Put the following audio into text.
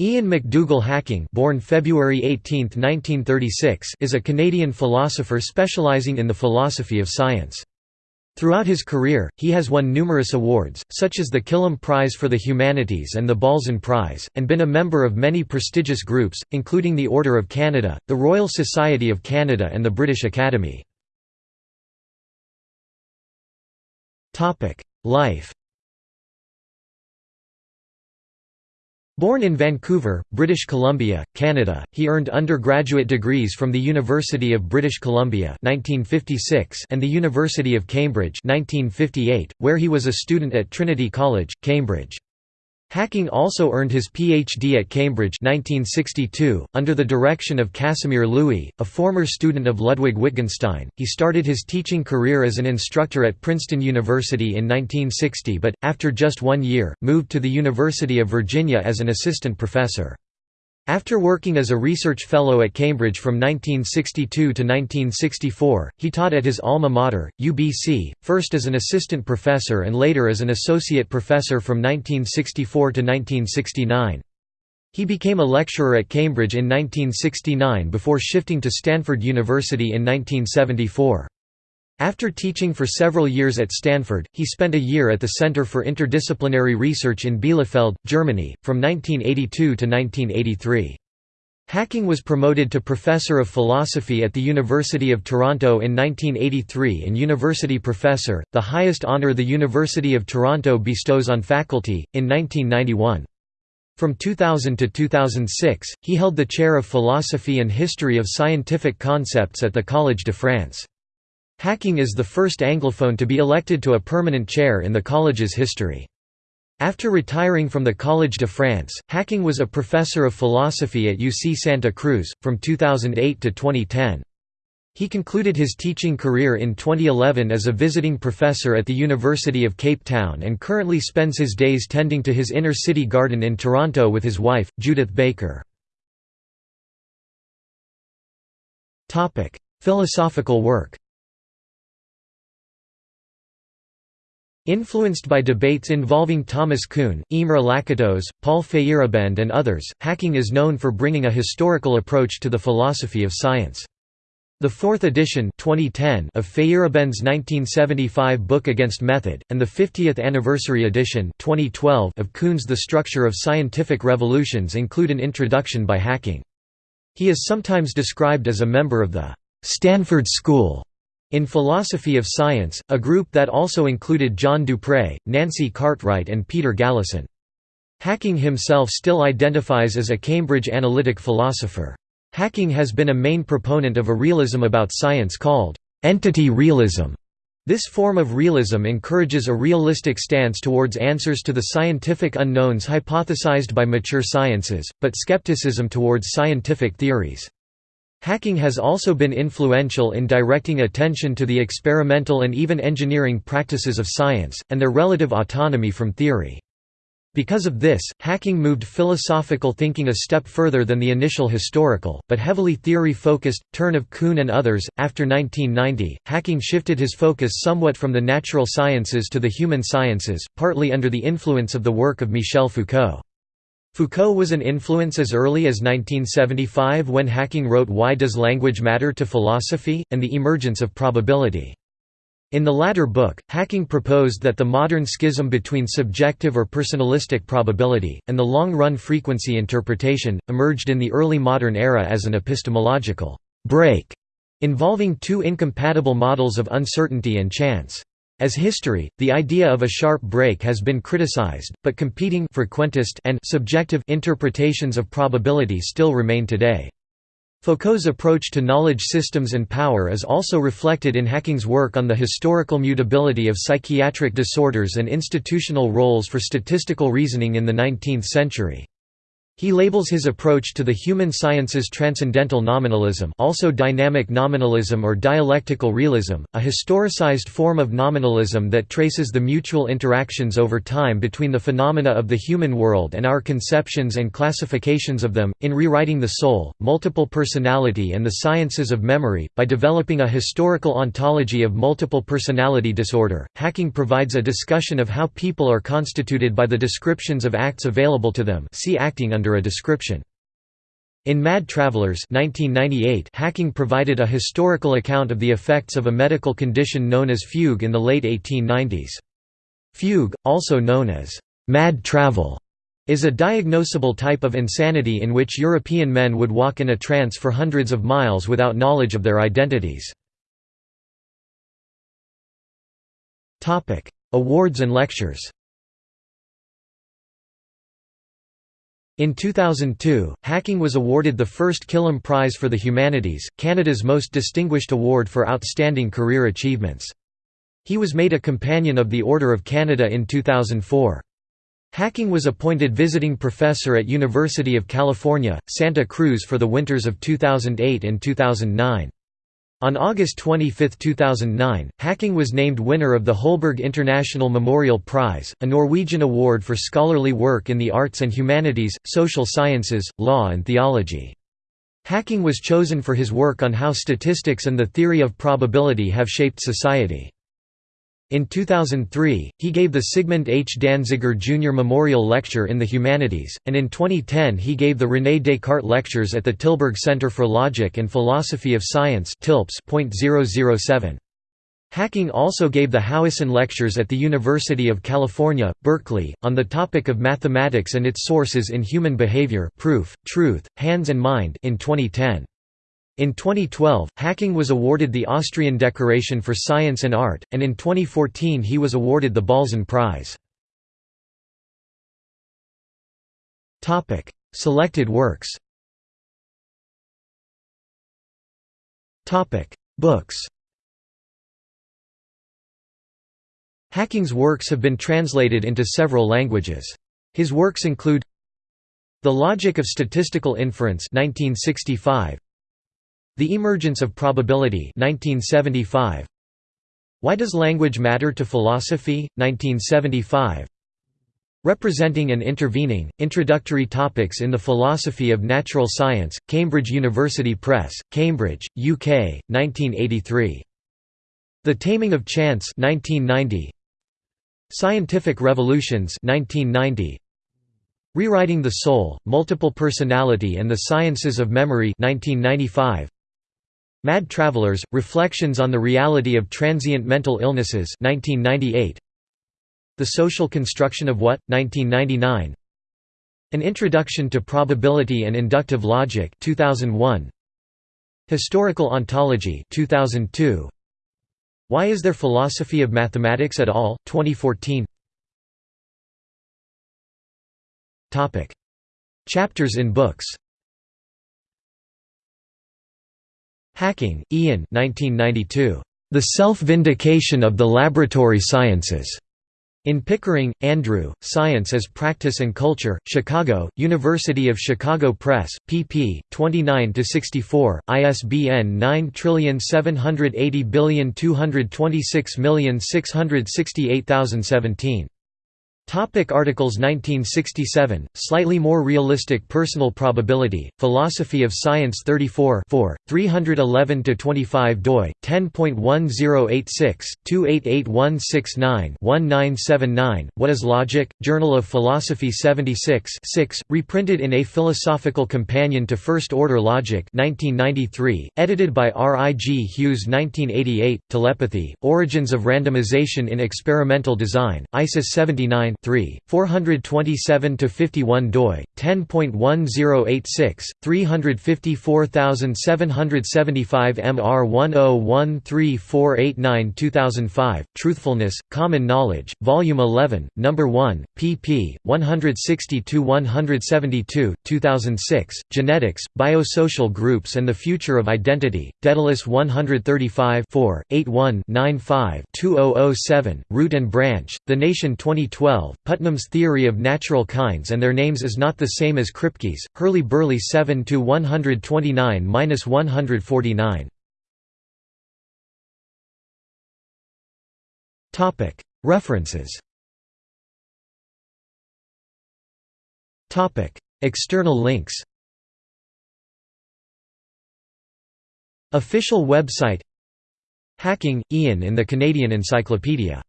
Ian McDougall Hacking born February 18, 1936, is a Canadian philosopher specializing in the philosophy of science. Throughout his career, he has won numerous awards, such as the Killam Prize for the Humanities and the Balzan Prize, and been a member of many prestigious groups, including the Order of Canada, the Royal Society of Canada and the British Academy. Life Born in Vancouver, British Columbia, Canada, he earned undergraduate degrees from the University of British Columbia 1956 and the University of Cambridge 1958, where he was a student at Trinity College, Cambridge. Hacking also earned his Ph.D. at Cambridge 1962, under the direction of Casimir Lewy, a former student of Ludwig Wittgenstein. He started his teaching career as an instructor at Princeton University in 1960 but, after just one year, moved to the University of Virginia as an assistant professor. After working as a research fellow at Cambridge from 1962 to 1964, he taught at his alma mater, UBC, first as an assistant professor and later as an associate professor from 1964 to 1969. He became a lecturer at Cambridge in 1969 before shifting to Stanford University in 1974. After teaching for several years at Stanford, he spent a year at the Center for Interdisciplinary Research in Bielefeld, Germany, from 1982 to 1983. Hacking was promoted to Professor of Philosophy at the University of Toronto in 1983 and University Professor, the highest honour the University of Toronto bestows on faculty, in 1991. From 2000 to 2006, he held the chair of Philosophy and History of Scientific Concepts at the Collège de France. Hacking is the first Anglophone to be elected to a permanent chair in the college's history. After retiring from the Collège de France, Hacking was a professor of philosophy at UC Santa Cruz, from 2008 to 2010. He concluded his teaching career in 2011 as a visiting professor at the University of Cape Town and currently spends his days tending to his inner city garden in Toronto with his wife, Judith Baker. Philosophical work Influenced by debates involving Thomas Kuhn, Imre Lakatos, Paul Feyerabend and others, Hacking is known for bringing a historical approach to the philosophy of science. The fourth edition 2010 of Feyerabend's 1975 book Against Method, and the 50th anniversary edition 2012 of Kuhn's The Structure of Scientific Revolutions include an introduction by Hacking. He is sometimes described as a member of the «Stanford School» In Philosophy of Science, a group that also included John Dupre, Nancy Cartwright and Peter Galison. Hacking himself still identifies as a Cambridge analytic philosopher. Hacking has been a main proponent of a realism about science called entity realism. This form of realism encourages a realistic stance towards answers to the scientific unknowns hypothesized by mature sciences, but skepticism towards scientific theories. Hacking has also been influential in directing attention to the experimental and even engineering practices of science, and their relative autonomy from theory. Because of this, Hacking moved philosophical thinking a step further than the initial historical, but heavily theory-focused, turn of Kuhn and others. After 1990, Hacking shifted his focus somewhat from the natural sciences to the human sciences, partly under the influence of the work of Michel Foucault. Foucault was an influence as early as 1975 when Hacking wrote Why Does Language Matter to Philosophy? and The Emergence of Probability. In the latter book, Hacking proposed that the modern schism between subjective or personalistic probability, and the long-run frequency interpretation, emerged in the early modern era as an epistemological break, involving two incompatible models of uncertainty and chance. As history, the idea of a sharp break has been criticized, but competing frequentist and subjective interpretations of probability still remain today. Foucault's approach to knowledge systems and power is also reflected in Hacking's work on the historical mutability of psychiatric disorders and institutional roles for statistical reasoning in the 19th century. He labels his approach to the human sciences transcendental nominalism also dynamic nominalism or dialectical realism, a historicized form of nominalism that traces the mutual interactions over time between the phenomena of the human world and our conceptions and classifications of them, in rewriting the soul, multiple personality and the sciences of memory. By developing a historical ontology of multiple personality disorder, Hacking provides a discussion of how people are constituted by the descriptions of acts available to them see acting under a description. In Mad Travelers 1998, Hacking provided a historical account of the effects of a medical condition known as fugue in the late 1890s. Fugue, also known as mad travel, is a diagnosable type of insanity in which European men would walk in a trance for hundreds of miles without knowledge of their identities. Awards and lectures In 2002, Hacking was awarded the first Killam Prize for the Humanities, Canada's most distinguished award for outstanding career achievements. He was made a Companion of the Order of Canada in 2004. Hacking was appointed visiting professor at University of California, Santa Cruz for the winters of 2008 and 2009. On August 25, 2009, Hacking was named winner of the Holberg International Memorial Prize, a Norwegian award for scholarly work in the arts and humanities, social sciences, law and theology. Hacking was chosen for his work on how statistics and the theory of probability have shaped society. In 2003, he gave the Sigmund H. Danziger Jr. Memorial Lecture in the Humanities, and in 2010 he gave the René Descartes Lectures at the Tilburg Center for Logic and Philosophy of Science Hacking also gave the Howison Lectures at the University of California, Berkeley, on the topic of mathematics and its sources in human behavior proof, truth, hands and mind in 2010. In 2012, Hacking was awarded the Austrian Decoration for Science and Art, and in 2014 he was awarded the Balzan Prize. Selected works Books Hacking's works have been translated into several languages. His works include The Logic of Statistical Inference 1965, the Emergence of Probability 1975. Why Does Language Matter to Philosophy? 1975. Representing and Intervening, Introductory Topics in the Philosophy of Natural Science, Cambridge University Press, Cambridge, UK, 1983. The Taming of Chance 1990. Scientific Revolutions 1990. Rewriting the Soul, Multiple Personality and the Sciences of Memory 1995. Mad Travelers, Reflections on the Reality of Transient Mental Illnesses 1998. The Social Construction of What? 1999. An Introduction to Probability and Inductive Logic 2001. Historical Ontology 2002. Why is there philosophy of mathematics at all? 2014. Topic. Chapters in books Hacking, Ian 1992. The Self-Vindication of the Laboratory Sciences. In Pickering, Andrew, Science as Practice and Culture, Chicago, University of Chicago Press, pp. 29–64, ISBN 9780226668017. Topic articles 1967, Slightly More Realistic Personal Probability, Philosophy of Science 34 311–25 doi, 10.1086, 288169-1979, What is Logic? Journal of Philosophy 76 6, reprinted in A Philosophical Companion to First Order Logic 1993, edited by R. I. G. Hughes 1988, Telepathy, Origins of Randomization in Experimental Design, ISIS 79 3, 427–51 doi, 10.1086, 354775 MR 1013489 2005, Truthfulness, Common Knowledge, Volume 11, No. 1, pp. 160–172, 2006, Genetics, Biosocial Groups and the Future of Identity, Daedalus 135 81 95 2007, Root and Branch, The Nation 2012 12. Putnam's theory of natural kinds and their names is not the same as Kripke's, Hurly-Burly 7 to 129-149. Topic: References. Topic: External links. Official website Hacking, Ian in the Canadian Encyclopedia